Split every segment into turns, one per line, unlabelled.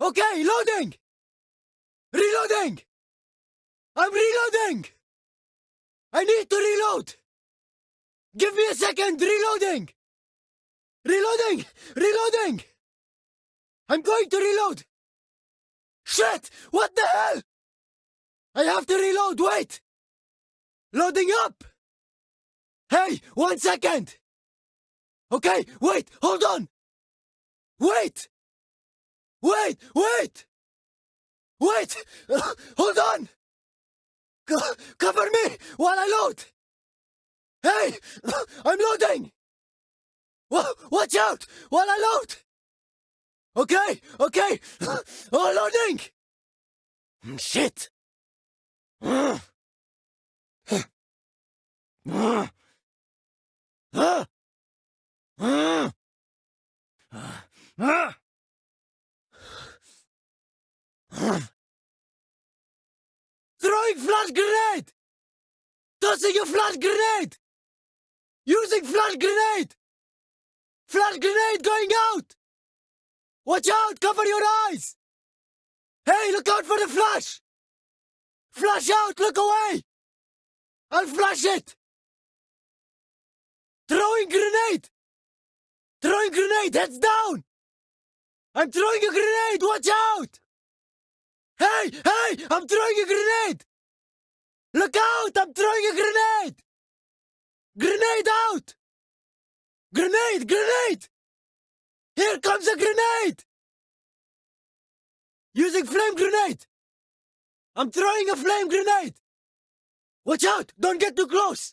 Okay, loading! Reloading! I'm reloading! I need to reload! Give me a second, reloading! Reloading! Reloading! I'm going to reload! Shit! What the hell? I have to reload, wait! Loading up! Hey, one second! Okay, wait, hold on! Wait! Wait, wait! Wait! Uh, hold on! Co- cover me while I load! Hey! I'm loading! Wa- watch out while I load! Okay, okay! Oh, loading! Mm, Shit! Uh. Throwing flash grenade! Tossing a flash grenade! Using flash grenade! Flash grenade going out! Watch out! Cover your eyes! Hey, look out for the flash! Flash out! Look away! I'll flash it! Throwing grenade! Throwing grenade! Heads down! I'm throwing a grenade! Watch out! Hey! Hey! I'm throwing a grenade! Look out! I'm throwing a grenade! Grenade out! Grenade! Grenade! Here comes a grenade! Using flame grenade! I'm throwing a flame grenade! Watch out! Don't get too close!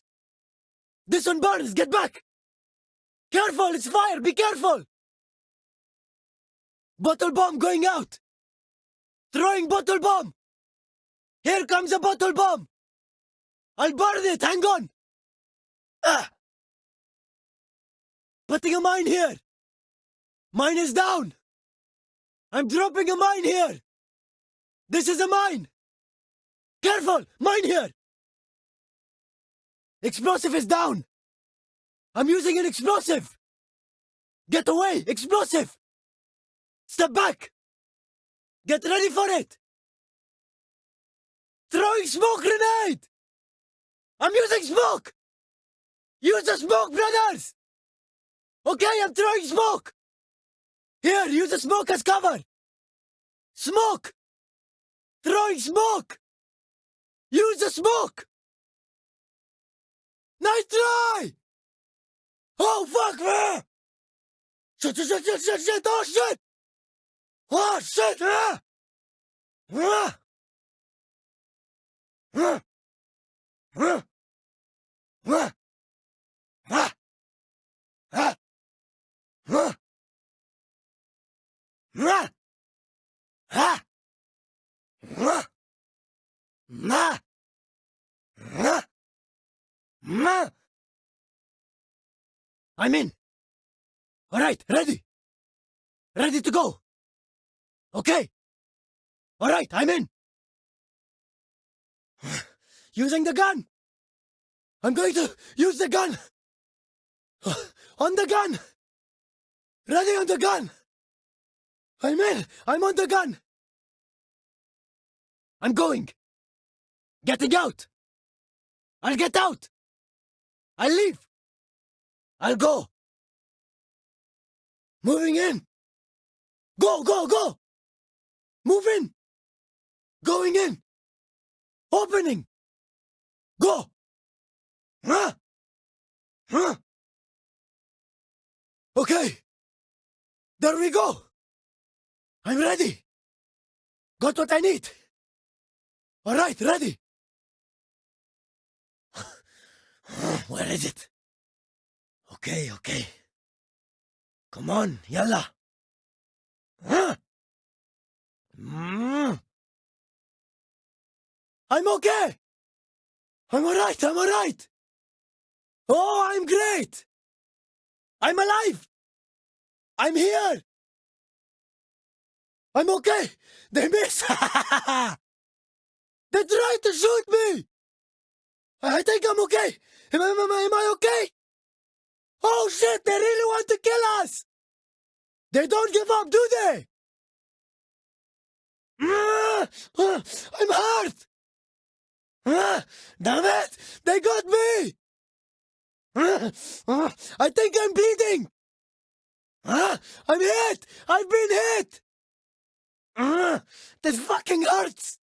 This one burns! Get back! Careful! It's fire! Be careful! Bottle bomb going out! Throwing bottle bomb! Here comes a bottle bomb! I'll burn it! Hang on! Ah! Putting a mine here! Mine is down! I'm dropping a mine here! This is a mine! Careful! Mine here! Explosive is down! I'm using an explosive! Get away! Explosive! Step back! Get ready for it! Throwing smoke grenade! I'm using smoke! Use the smoke, brothers! Okay, I'm throwing smoke! Here, use the smoke as cover! Smoke! Throwing smoke! Use the smoke! Nice try! Oh, fuck me! Shit, shit, shit, shit, shit, shit, oh, shit! Oh, shit! Ah! Ah! Ah! Ah! I'm in. All right, ready. Ready to go. Okay. All right, I'm in. Using the gun. I'm going to use the gun. On the gun. Ready on the gun. I'm in. I'm on the gun. I'm going. Getting out. I'll get out. I'll leave. I'll go. Moving in. Go, go, go. Move in. Going in. Opening. Go. Huh? Huh? Okay. There we go. I'm ready. Got what I need. All right, ready. Where is it? Okay, okay. Come on, yalla. Huh? Mm. I'm okay. I'm all right. I'm all right. Oh, I'm great. I'm alive. I'm here. I'm okay. They miss. they tried to shoot me. I think I'm okay. Am I, am am I okay? Oh shit, they really want to kill us. They don't give up, do they? Ah, I'm hurt! Ah, damn it! They got me! I think I'm bleeding! I'm hit! I've been hit! This fucking hurts!